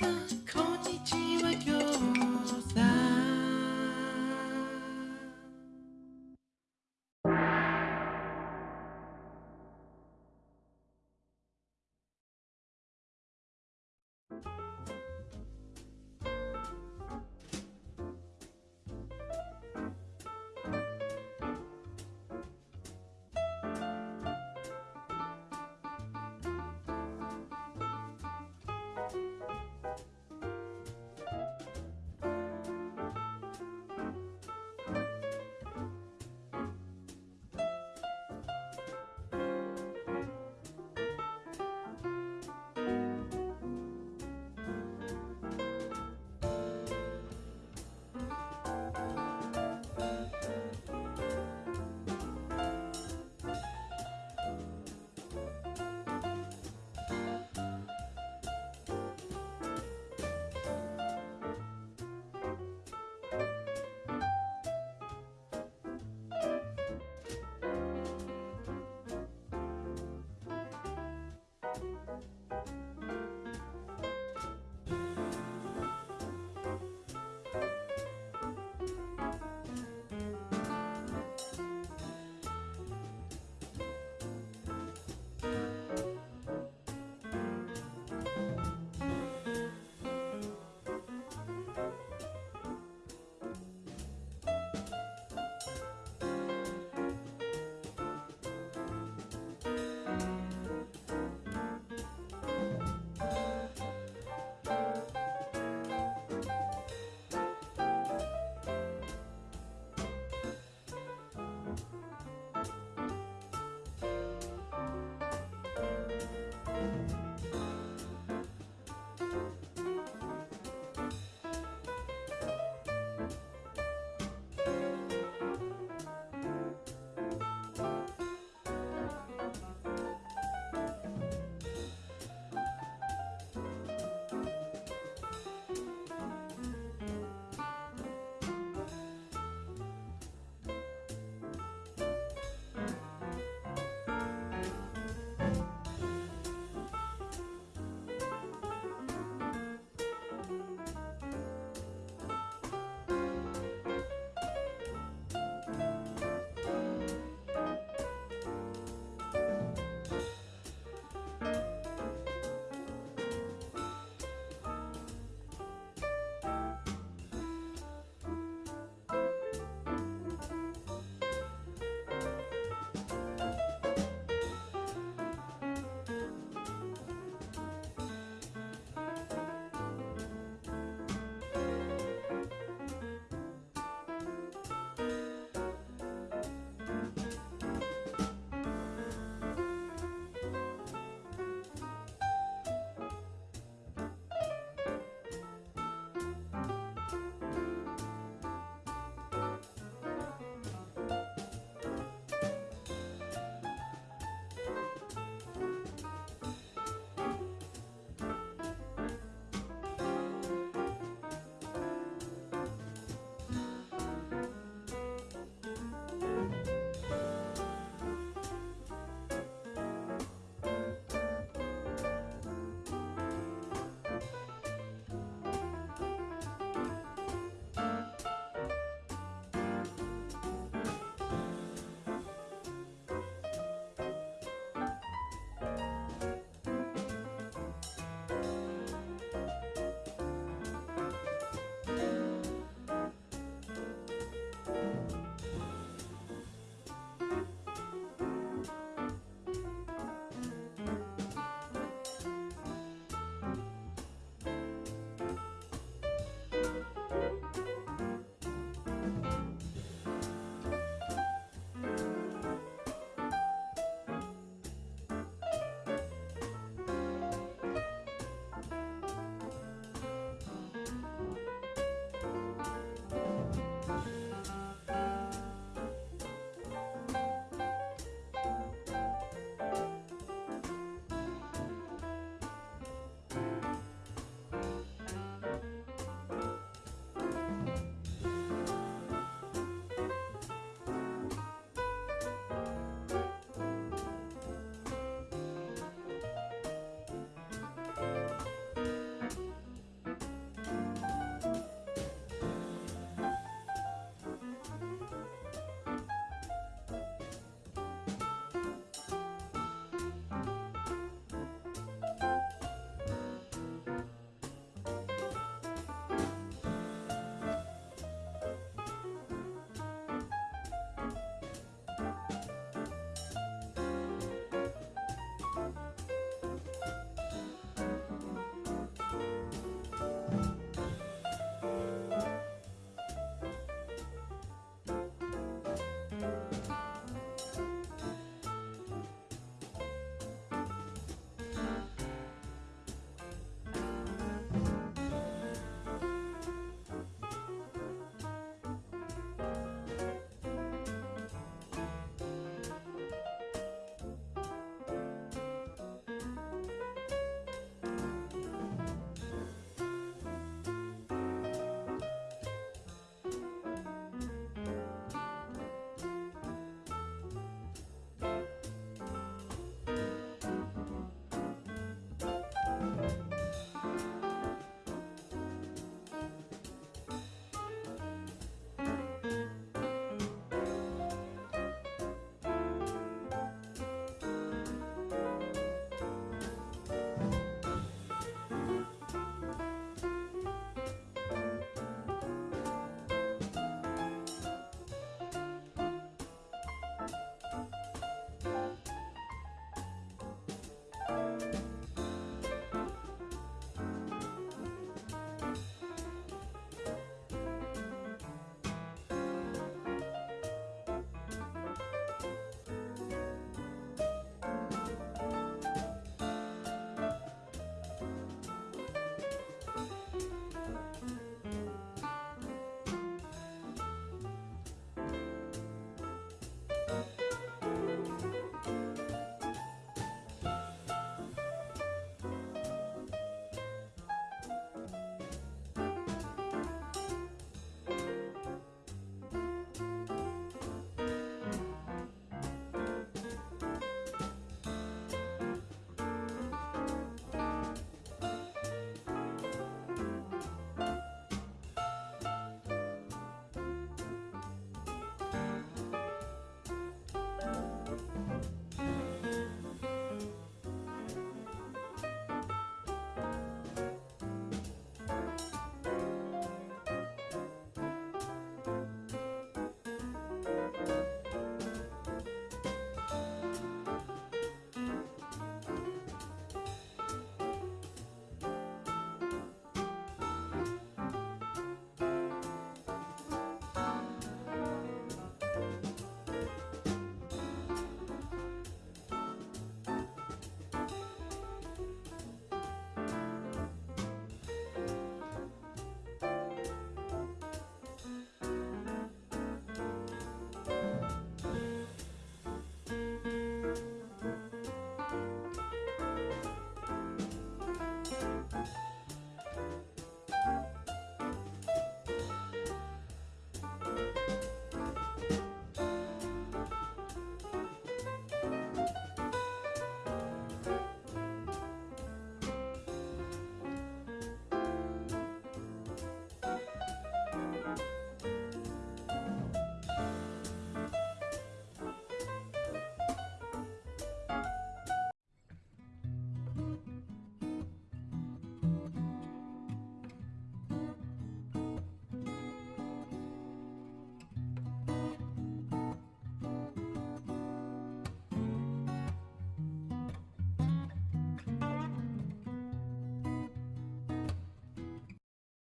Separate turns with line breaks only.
love.